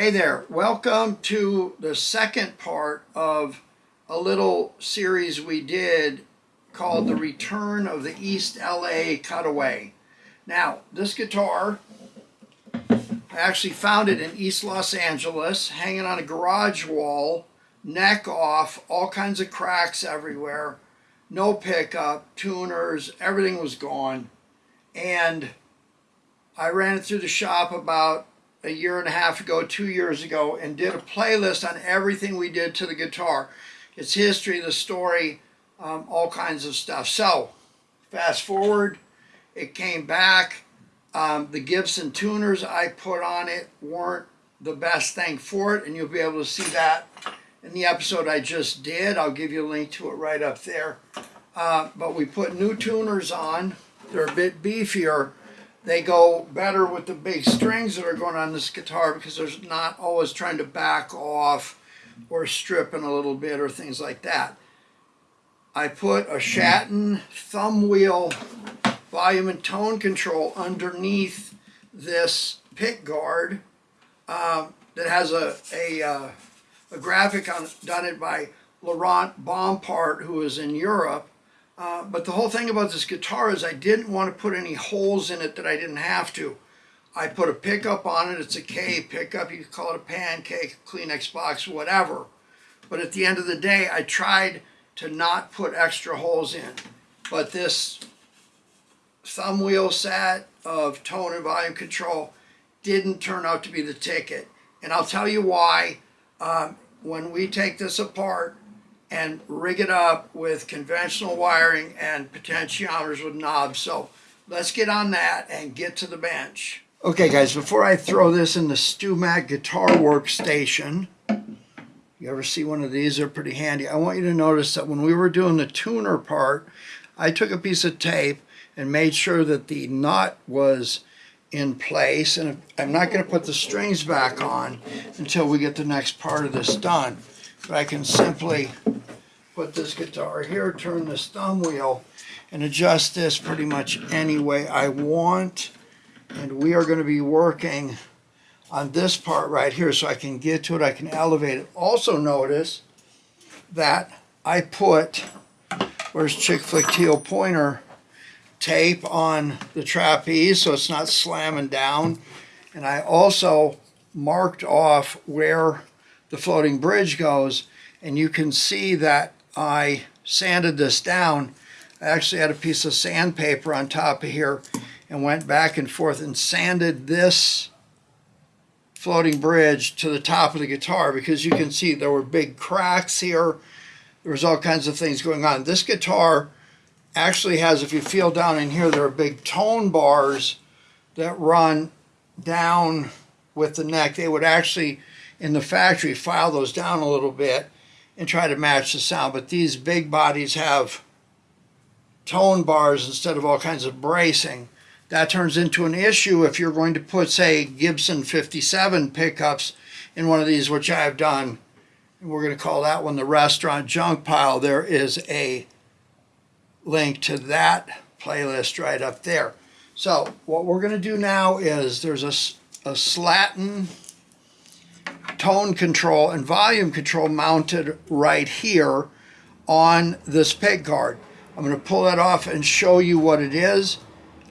Hey there, welcome to the second part of a little series we did called The Return of the East LA Cutaway. Now, this guitar, I actually found it in East Los Angeles, hanging on a garage wall, neck off, all kinds of cracks everywhere, no pickup, tuners, everything was gone. And I ran it through the shop about a year and a half ago, two years ago, and did a playlist on everything we did to the guitar. Its history, the story, um, all kinds of stuff. So, fast forward, it came back. Um, the Gibson tuners I put on it weren't the best thing for it, and you'll be able to see that in the episode I just did. I'll give you a link to it right up there. Uh, but we put new tuners on. They're a bit beefier they go better with the big strings that are going on this guitar because there's not always trying to back off or stripping a little bit or things like that. I put a Schatten thumb wheel volume and tone control underneath this pick guard um, that has a, a, uh, a graphic on, done it by Laurent Bompard who is in Europe uh, but the whole thing about this guitar is I didn't want to put any holes in it that I didn't have to. I put a pickup on it. It's a Kay pickup. You could call it a pancake, Kleenex box, whatever. But at the end of the day, I tried to not put extra holes in. But this thumb wheel set of tone and volume control didn't turn out to be the ticket. And I'll tell you why. Um, when we take this apart, and rig it up with conventional wiring and potentiometers with knobs. So let's get on that and get to the bench. Okay guys, before I throw this in the StewMac guitar workstation, you ever see one of these? They're pretty handy. I want you to notice that when we were doing the tuner part, I took a piece of tape and made sure that the nut was in place. And I'm not going to put the strings back on until we get the next part of this done. But I can simply put this guitar here, turn this thumb wheel, and adjust this pretty much any way I want. And we are going to be working on this part right here so I can get to it, I can elevate it. Also notice that I put, where's Chick Flick Teal Pointer, tape on the trapeze so it's not slamming down. And I also marked off where the floating bridge goes and you can see that I sanded this down. I actually had a piece of sandpaper on top of here and went back and forth and sanded this floating bridge to the top of the guitar because you can see there were big cracks here. There was all kinds of things going on. This guitar actually has, if you feel down in here, there are big tone bars that run down with the neck. They would actually, in the factory, file those down a little bit and try to match the sound. But these big bodies have tone bars instead of all kinds of bracing. That turns into an issue if you're going to put, say, Gibson 57 pickups in one of these, which I have done. And we're going to call that one the restaurant junk pile. There is a link to that playlist right up there. So what we're going to do now is there's a, a Schatten tone control and volume control mounted right here on this pick guard. I'm going to pull that off and show you what it is.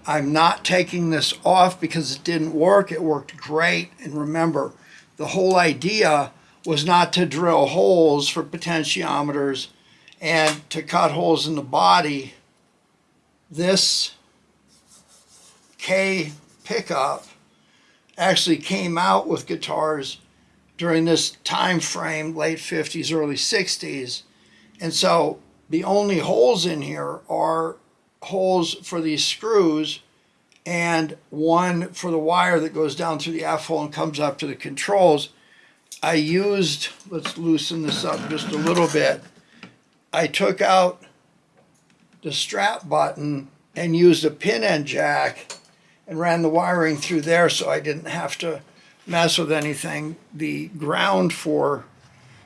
I'm not taking this off because it didn't work. It worked great. And remember, the whole idea was not to drill holes for potentiometers and to cut holes in the body. This Kay pickup actually came out with guitars during this time frame, late 50s, early 60s. And so the only holes in here are holes for these screws and one for the wire that goes down through the F hole and comes up to the controls. I used, let's loosen this up just a little bit. I took out the strap button and used a pin end jack and ran the wiring through there so I didn't have to mess with anything. The ground for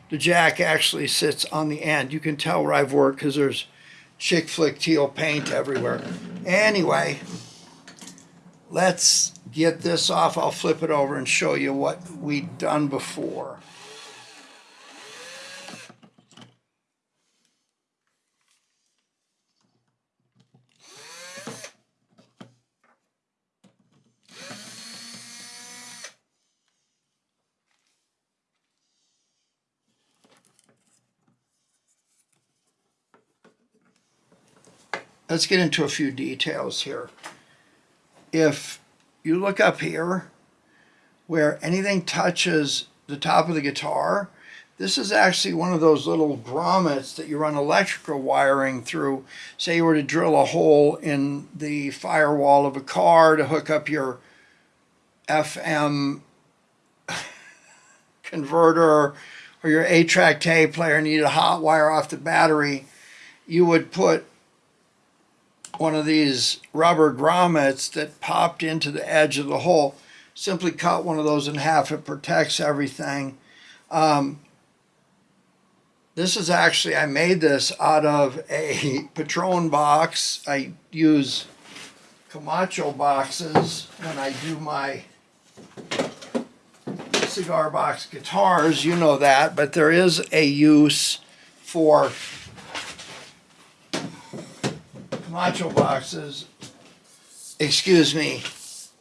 the jack actually sits on the end. You can tell where I've worked because there's chick flick teal paint everywhere. Anyway, let's get this off. I'll flip it over and show you what we'd done before. Let's get into a few details here. If you look up here where anything touches the top of the guitar, this is actually one of those little grommets that you run electrical wiring through. Say you were to drill a hole in the firewall of a car to hook up your FM converter or your 8-track tape player and you need a hot wire off the battery, you would put one of these rubber grommets that popped into the edge of the hole. Simply cut one of those in half. It protects everything. Um, this is actually, I made this out of a Patron box. I use Camacho boxes when I do my cigar box guitars. You know that, but there is a use for Camacho boxes, excuse me,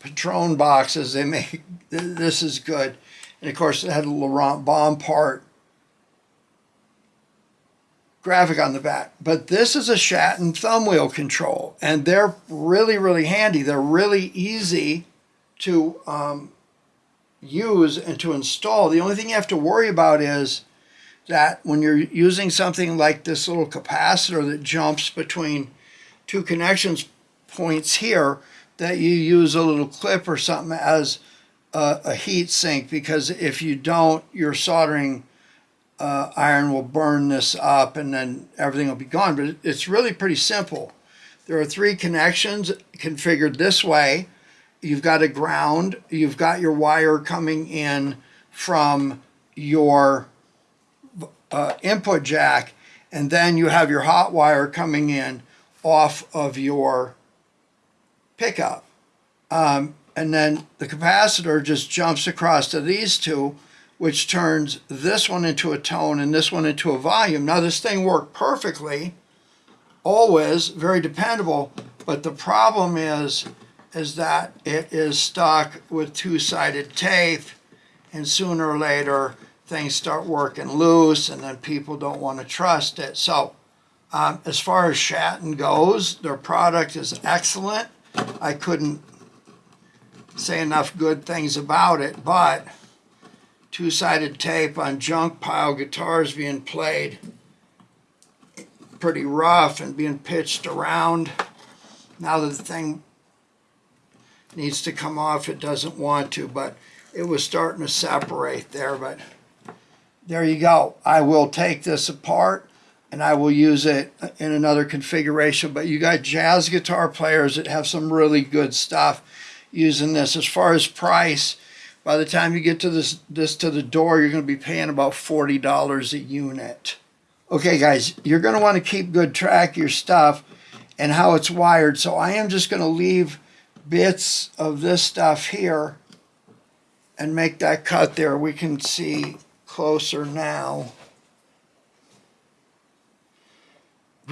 Patron boxes, they make, this is good. And of course, it had a Laurent Bompard graphic on the back. But this is a Schatten thumb wheel control, and they're really, really handy. They're really easy to um, use and to install. The only thing you have to worry about is that when you're using something like this little capacitor that jumps between two connections points here that you use a little clip or something as a, a heat sink because if you don't, your soldering uh, iron will burn this up and then everything will be gone. But it's really pretty simple. There are three connections configured this way. You've got a ground, you've got your wire coming in from your uh, input jack, and then you have your hot wire coming in off of your pickup. Um, and then the capacitor just jumps across to these two, which turns this one into a tone and this one into a volume. Now this thing worked perfectly, always, very dependable, but the problem is, is that it is stuck with two-sided tape and sooner or later things start working loose and then people don't want to trust it. So um, as far as Schatten goes, their product is excellent. I couldn't say enough good things about it, but two-sided tape on junk pile guitars being played pretty rough and being pitched around. Now that the thing needs to come off, it doesn't want to, but it was starting to separate there, but there you go. I will take this apart and I will use it in another configuration. But you got jazz guitar players that have some really good stuff using this. As far as price, by the time you get to this, this to the door, you're going to be paying about $40 a unit. Okay, guys, you're going to want to keep good track of your stuff and how it's wired. So I am just going to leave bits of this stuff here and make that cut there. We can see closer now.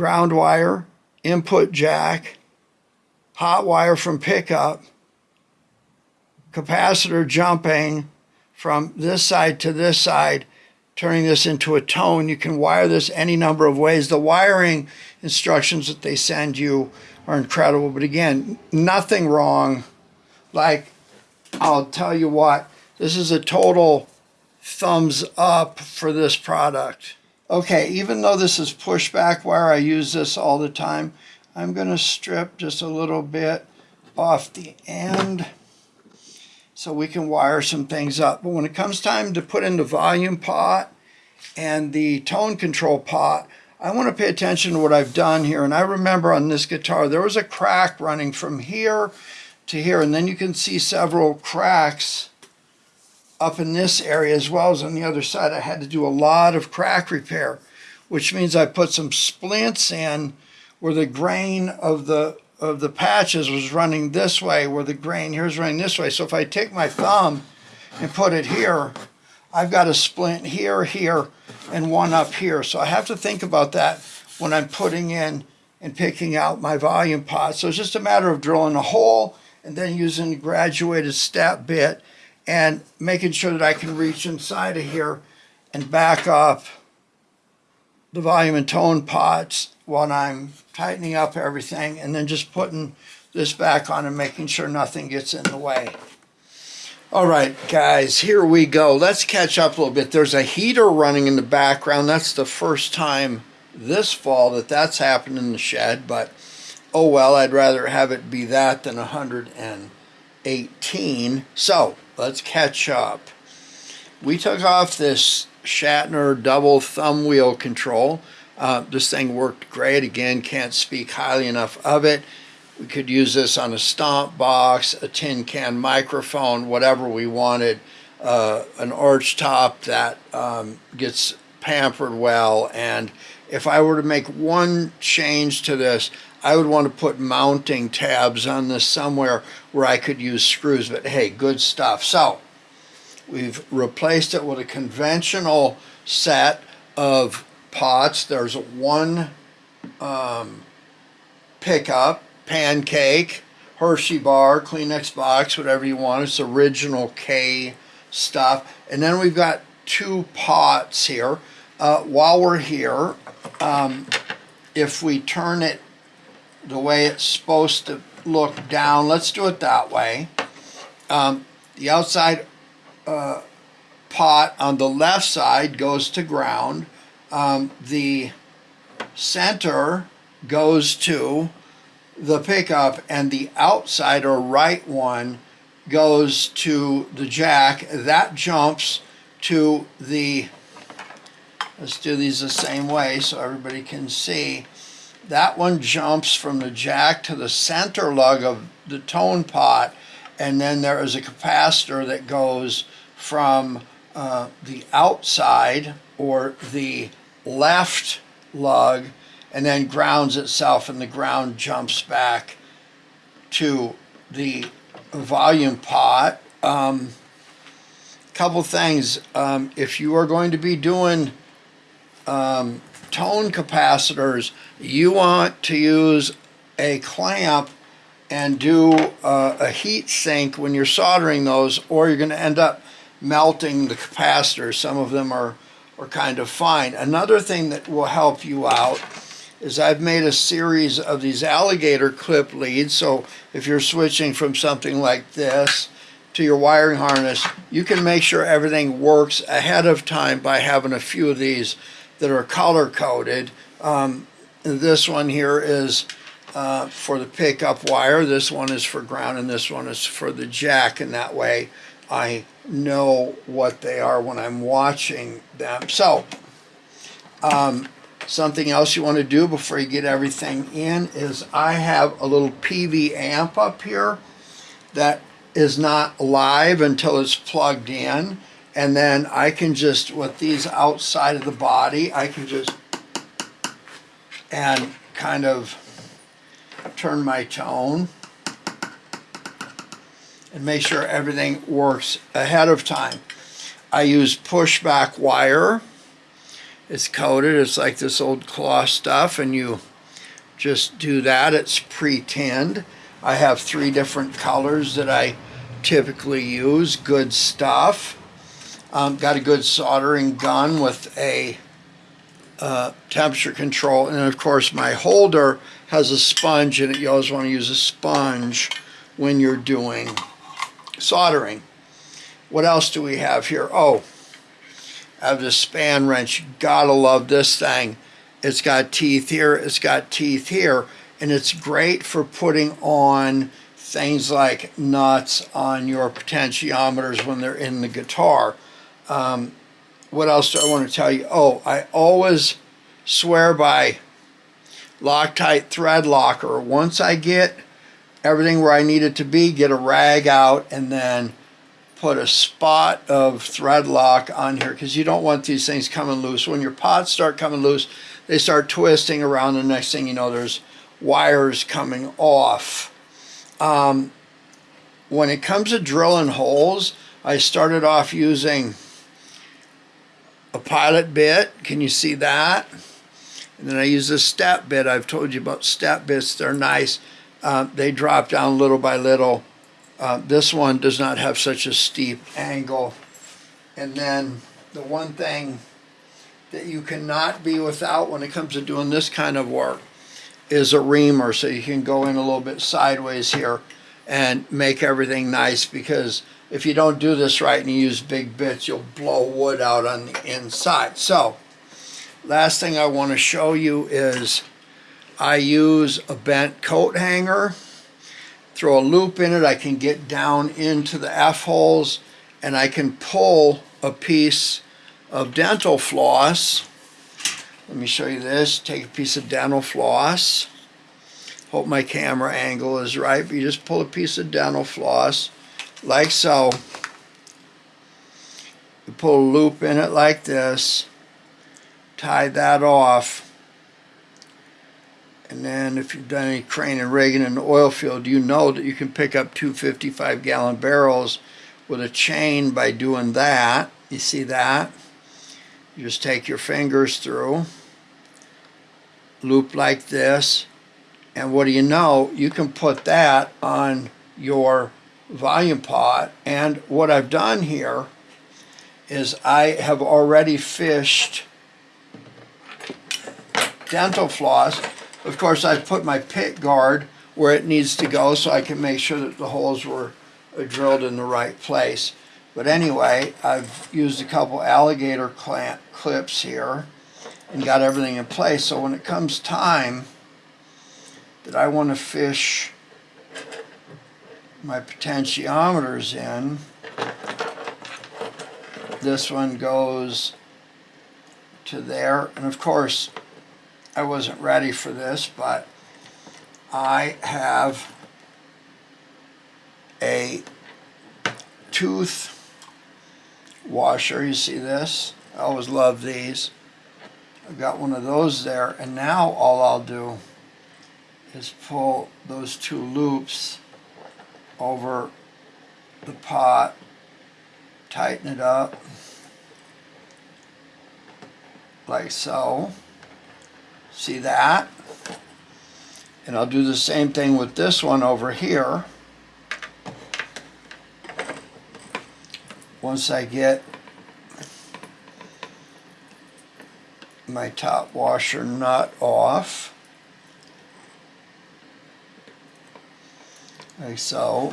Ground wire, input jack, hot wire from pickup, capacitor jumping from this side to this side, turning this into a tone. You can wire this any number of ways. The wiring instructions that they send you are incredible. But again, nothing wrong. Like, I'll tell you what, this is a total thumbs up for this product. Okay, even though this is pushback wire, I use this all the time. I'm going to strip just a little bit off the end so we can wire some things up. But when it comes time to put in the volume pot and the tone control pot, I want to pay attention to what I've done here. And I remember on this guitar, there was a crack running from here to here. And then you can see several cracks up in this area as well as on the other side. I had to do a lot of crack repair, which means I put some splints in where the grain of the of the patches was running this way where the grain here is running this way. So if I take my thumb and put it here, I've got a splint here, here, and one up here. So I have to think about that when I'm putting in and picking out my volume pot. So it's just a matter of drilling a hole and then using a graduated step bit and making sure that I can reach inside of here and back up the volume and tone pots while I'm tightening up everything and then just putting this back on and making sure nothing gets in the way. All right, guys, here we go. Let's catch up a little bit. There's a heater running in the background. That's the first time this fall that that's happened in the shed, but oh well, I'd rather have it be that than 118. So let's catch up. We took off this Schatten double thumb wheel control. Uh, this thing worked great. Again, can't speak highly enough of it. We could use this on a stomp box, a tin can microphone, whatever we wanted. Uh, an arch top that um, gets pampered well. And if I were to make one change to this, I would want to put mounting tabs on this somewhere where I could use screws. But hey, good stuff. So we've replaced it with a conventional set of pots. There's one um, pickup pancake, Hershey bar, Kleenex box, whatever you want. It's original Kay stuff. And then we've got two pots here. Uh, while we're here, um, if we turn it the way it's supposed to look down, let's do it that way. Um, the outside uh, pot on the left side goes to ground. Um, the center goes to the pickup and the outside or right one goes to the jack. That jumps to the, let's do these the same way so everybody can see. That one jumps from the jack to the center lug of the tone pot and then there is a capacitor that goes from uh, the outside or the left lug and then grounds itself and the ground jumps back to the volume pot. Um, couple things. Um, if you are going to be doing um, tone capacitors, you want to use a clamp and do uh, a heat sink when you're soldering those or you're going to end up melting the capacitors. Some of them are, are kind of fine. Another thing that will help you out is I've made a series of these alligator clip leads. So if you're switching from something like this to your wiring harness, you can make sure everything works ahead of time by having a few of these that are color coded. Um, this one here is uh, for the pickup wire, this one is for ground, and this one is for the jack, and that way I know what they are when I'm watching them. So, um, Something else you want to do before you get everything in is I have a little PV amp up here that is not live until it's plugged in. And then I can just, with these outside of the body, I can just, and kind of turn my tone and make sure everything works ahead of time. I use pushback wire it's coated. It's like this old cloth stuff, and you just do that. It's pre-tinned. I have three different colors that I typically use. Good stuff. Um, got a good soldering gun with a uh, temperature control. And of course, my holder has a sponge in it. You always want to use a sponge when you're doing soldering. What else do we have here? Oh, I have the span wrench. Gotta love this thing. It's got teeth here, it's got teeth here, and it's great for putting on things like nuts on your potentiometers when they're in the guitar. Um, what else do I want to tell you? Oh, I always swear by Loctite thread locker. Once I get everything where I need it to be, get a rag out and then put a spot of thread lock on here because you don't want these things coming loose. When your pots start coming loose, they start twisting around. The next thing you know, there's wires coming off. Um, when it comes to drilling holes, I started off using a pilot bit. Can you see that? And then I use a step bit. I've told you about step bits. They're nice. Uh, they drop down little by little. Uh, this one does not have such a steep angle. And then the one thing that you cannot be without when it comes to doing this kind of work is a reamer so you can go in a little bit sideways here and make everything nice because if you don't do this right and you use big bits you'll blow wood out on the inside so last thing I want to show you is I use a bent coat hanger throw a loop in it I can get down into the F-holes and I can pull a piece of dental floss. Let me show you this. Take a piece of dental floss. Hope my camera angle is right, but you just pull a piece of dental floss like so. You pull a loop in it like this. Tie that off. And then if you've done any crane and rigging in the oil field, you know that you can pick up two 55 gallon barrels with a chain by doing that. You see that? You just take your fingers through, loop like this, and what do you know? You can put that on your volume pot. And what I've done here is I have already fished dental floss. Of course, I've put my pit guard where it needs to go so I can make sure that the holes were drilled in the right place. But anyway, I've used a couple alligator clamp clips here and got everything in place. So when it comes time that I want to fish my potentiometers in, this one goes to there. And of course, I wasn't ready for this, but I have a tooth washer. You see this? I always love these. I've got one of those there. And now all I'll do is pull those two loops over the pot, tighten it up like so. See that? And I'll do the same thing with this one over here. once I get my top washer nut off like so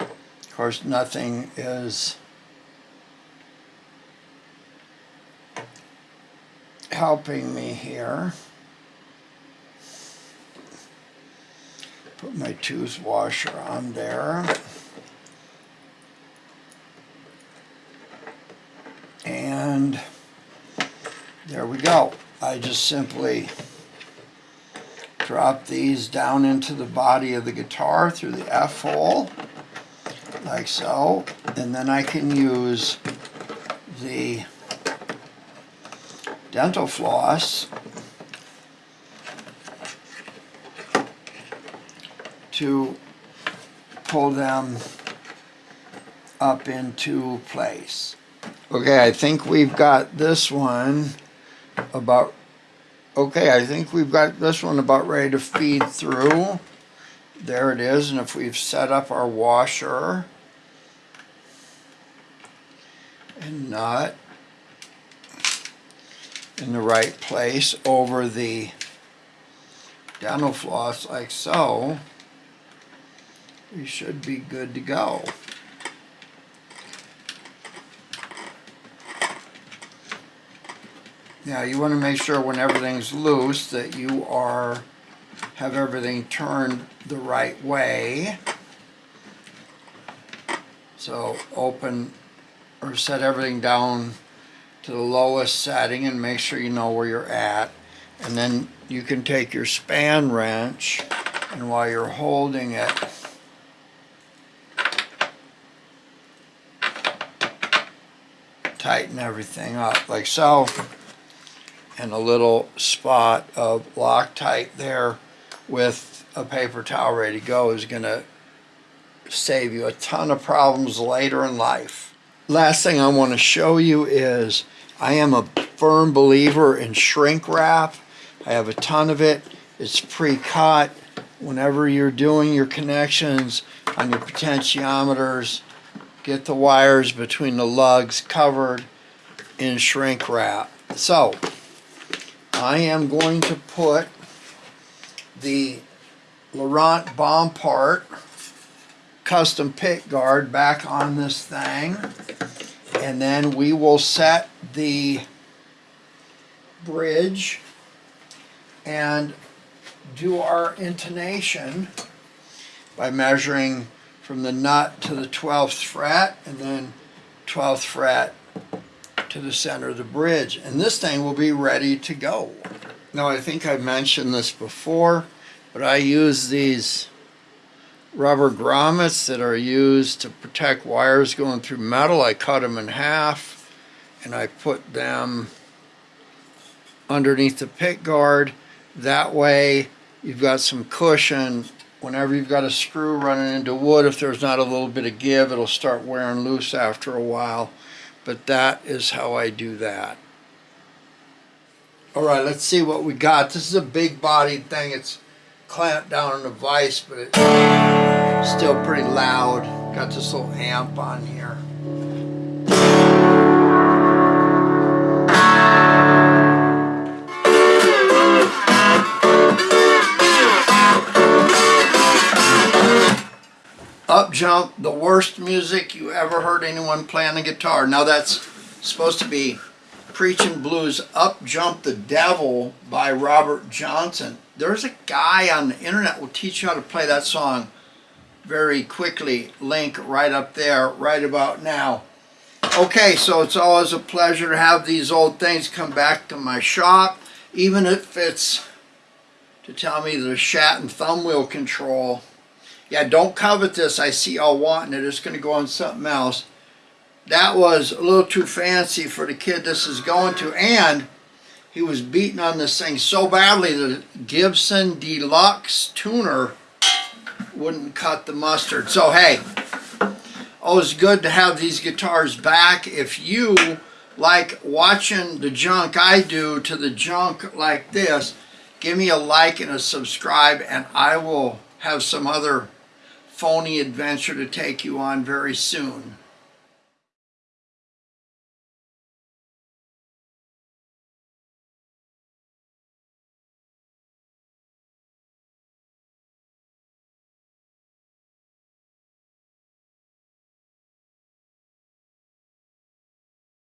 of course nothing is helping me here put my tooth washer on there and there we go. I just simply drop these down into the body of the guitar through the F hole like so and then I can use the dental floss to pull them up into place. Okay, I think we've got this one about, okay, I think we've got this one about ready to feed through. There it is, and if we've set up our washer and nut in the right place over the dental floss like so, we should be good to go. Now you want to make sure when everything's loose that you are have everything turned the right way. So open or set everything down to the lowest setting and make sure you know where you're at. And then you can take your span wrench and while you're holding it, tighten everything up like so and a little spot of Loctite there with a paper towel ready to go is going to save you a ton of problems later in life. Last thing I want to show you is I am a firm believer in shrink wrap. I have a ton of it. It's pre-cut. Whenever you're doing your connections on your potentiometers, get the wires between the lugs covered in shrink wrap. So, I am going to put the Laurent Bompard custom pick guard back on this thing. And then we will set the bridge and do our intonation by measuring from the nut to the 12th fret and then 12th fret to the center of the bridge and this thing will be ready to go. Now I think I mentioned this before but I use these rubber grommets that are used to protect wires going through metal. I cut them in half and I put them underneath the pick guard. That way you've got some cushion. Whenever you've got a screw running into wood, if there's not a little bit of give, it'll start wearing loose after a while. But that is how I do that. All right, let's see what we got. This is a big bodied thing. It's clamped down in a vise, but it's still pretty loud. Got this little amp on here. Jump, the worst music you ever heard anyone play on a guitar. Now that's supposed to be Preaching Blues Up Jump the Devil by Robert Johnson. There's a guy on the internet will teach you how to play that song very quickly. Link right up there, right about now. Okay, so it's always a pleasure to have these old things come back to my shop, even if it's to tell me the Schatten thumb wheel control. Yeah, don't covet this. I see y'all wanting it. It's going to go on something else that was a little too fancy for the kid this is going to and he was beating on this thing so badly the Gibson Deluxe tuner wouldn't cut the mustard so hey oh, always good to have these guitars back if you like watching the junk I do to the junk like this give me a like and a subscribe and I will have some other phony adventure to take you on very soon